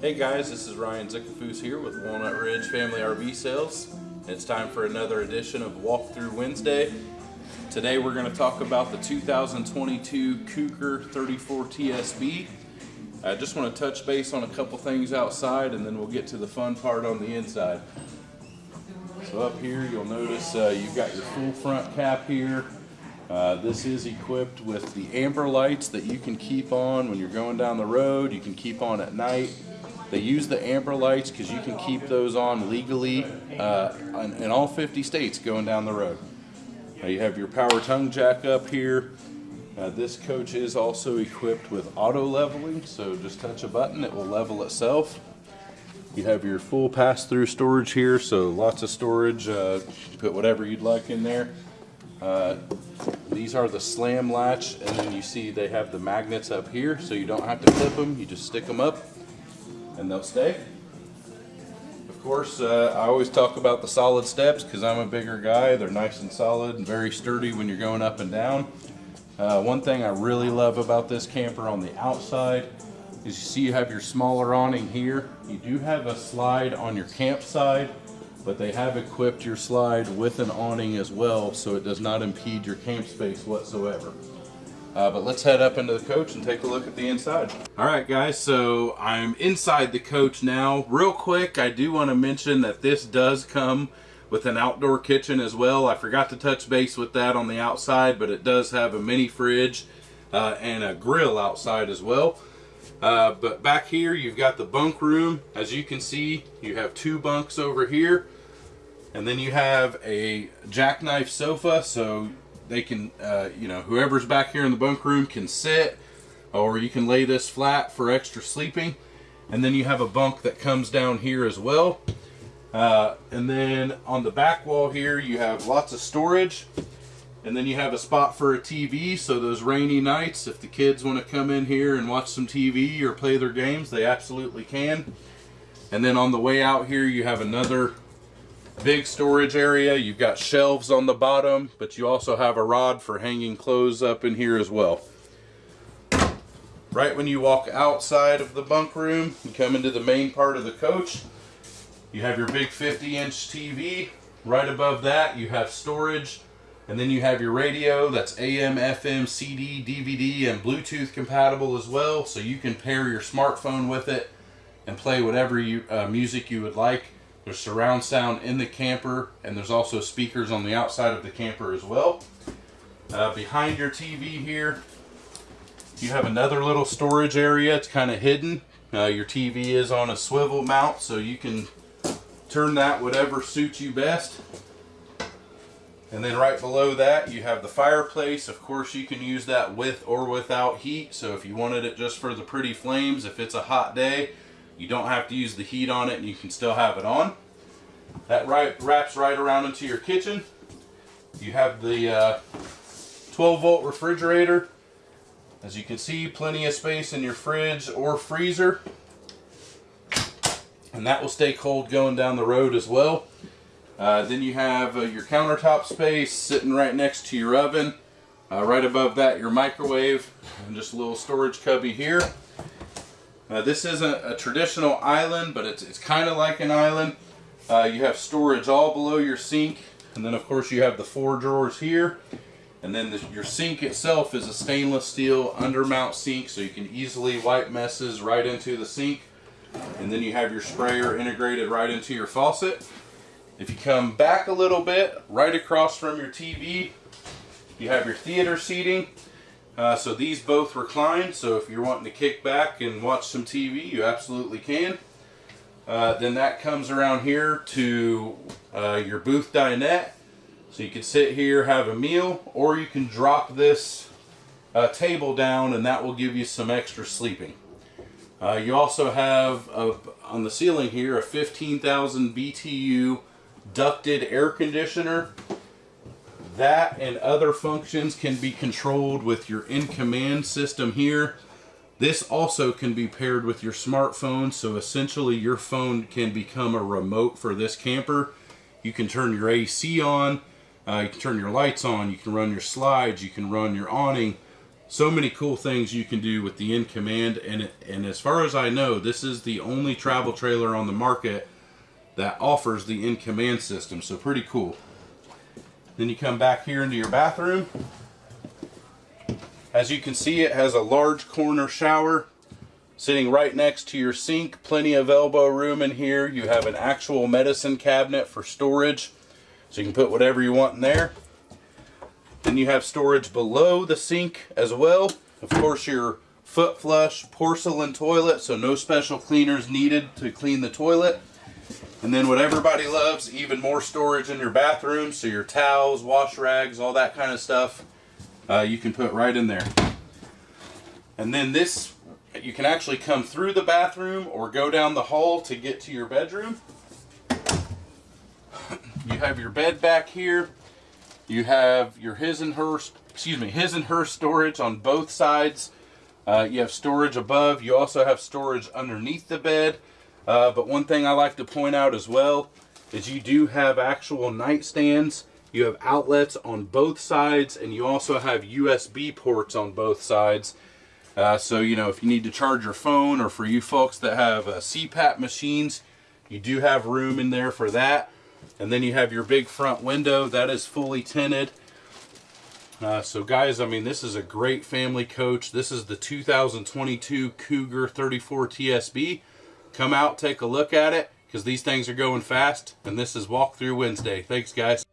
Hey guys, this is Ryan Zickafus here with Walnut Ridge Family RV Sales. It's time for another edition of Walkthrough Wednesday. Today we're going to talk about the 2022 Cougar 34 TSB. I just want to touch base on a couple things outside and then we'll get to the fun part on the inside. So up here you'll notice uh, you've got your full front cap here. Uh, this is equipped with the amber lights that you can keep on when you're going down the road. You can keep on at night. They use the amber lights because you can keep those on legally uh, in, all 50 states going down the road. Uh, you have your power tongue jack up here. Uh, this coach is also equipped with auto leveling, so just touch a button, it will level itself. You have your full pass-through storage here, so lots of storage. Uh, put whatever you'd like in there. Uh, these are the slam latch, and then you see they have the magnets up here, so you don't have to clip them. You just stick them up and they'll stay. Of course, uh, I always talk about the solid steps because I'm a bigger guy. They're nice and solid and very sturdy when you're going up and down. Uh, one thing I really love about this camper on the outside is you see you have your smaller awning here. You do have a slide on your campsite, but they have equipped your slide with an awning as well so it does not impede your camp space whatsoever. Uh, but let's head up into the coach and take a look at the inside. All right, guys, so I'm inside the coach now. Real quick, I do want to mention that this does come with an outdoor kitchen as well. I forgot to touch base with that on the outside, but it does have a mini fridge uh, and a grill outside as well. Uh, but back here, you've got the bunk room. As you can see, you have two bunks over here. And then you have a jackknife sofa, so they can, uh, you know, whoever's back here in the bunk room can sit, or you can lay this flat for extra sleeping. And then you have a bunk that comes down here as well. Uh, and then on the back wall here, you have lots of storage. And then you have a spot for a TV, so those rainy nights, if the kids want to come in here and watch some TV or play their games, they absolutely can. And then on the way out here, you have another big storage area. You've got shelves on the bottom, but you also have a rod for hanging clothes up in here as well. Right when you walk outside of the bunk room and come into the main part of the coach, you have your big 50 inch TV. Right above that, you have storage. And then you have your radio that's AM, FM, CD, DVD, and Bluetooth compatible as well. So you can pair your smartphone with it and play whatever you, uh, music you would like. There's surround sound in the camper, and there's also speakers on the outside of the camper as well. Uh, behind your TV here, you have another little storage area. It's kind of hidden. Uh, your TV is on a swivel mount, so you can turn that whatever suits you best. And then right below that, you have the fireplace. Of course, you can use that with or without heat. So if you wanted it just for the pretty flames, if it's a hot day, you don't have to use the heat on it and you can still have it on. That right, wraps right around into your kitchen. You have the uh, 12 volt refrigerator. As you can see, plenty of space in your fridge or freezer. And that will stay cold going down the road as well. Uh, then you have uh, your countertop space sitting right next to your oven. Uh, right above that, your microwave and just a little storage cubby here. Uh, this isn't a traditional island, but it's, it's kind of like an island. Uh, you have storage all below your sink, and then of course you have the four drawers here. And then the, your sink itself is a stainless steel undermount sink, so you can easily wipe messes right into the sink. And then you have your sprayer integrated right into your faucet. If you come back a little bit, right across from your TV, you have your theater seating. Uh, so these both recline, so if you're wanting to kick back and watch some TV, you absolutely can. Uh, then that comes around here to uh, your booth dinette. So you can sit here, have a meal, or you can drop this uh, table down and that will give you some extra sleeping. Uh, you also have, a, on the ceiling here, a 15,000 BTU ducted air conditioner that and other functions can be controlled with your in-command system here. This also can be paired with your smartphone, so essentially your phone can become a remote for this camper. You can turn your AC on, uh, you can turn your lights on, you can run your slides, you can run your awning, so many cool things you can do with the in command and and as far as I know this is the only travel trailer on the market that offers the in command system so pretty cool then you come back here into your bathroom. As you can see it has a large corner shower sitting right next to your sink. Plenty of elbow room in here. You have an actual medicine cabinet for storage. So you can put whatever you want in there. Then you have storage below the sink as well. Of course, your foot flush porcelain toilet, so no special cleaners needed to clean the toilet. And then what everybody loves, even more storage in your bathroom, so your towels, wash rags, all that kind of stuff, uh, you can put right in there. And then this, you can actually come through the bathroom or go down the hall to get to your bedroom. You have your bed back here. You have your his and her, excuse me, his and her storage on both sides. Uh, you have storage above. You also have storage underneath the bed. Uh, but one thing I like to point out as well is you do have actual nightstands. You have outlets on both sides, and you also have USB ports on both sides. Uh, so, you know, if you need to charge your phone, or for you folks that have uh, CPAP machines, you do have room in there for that. And then you have your big front window that is fully tinted. Uh, so guys, I mean, this is a great family coach. This is the 2022 Cougar 34 TSB. Come out, take a look at it, because these things are going fast. And this is Walkthrough Wednesday. Thanks, guys.